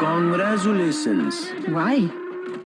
Congratulations. Why?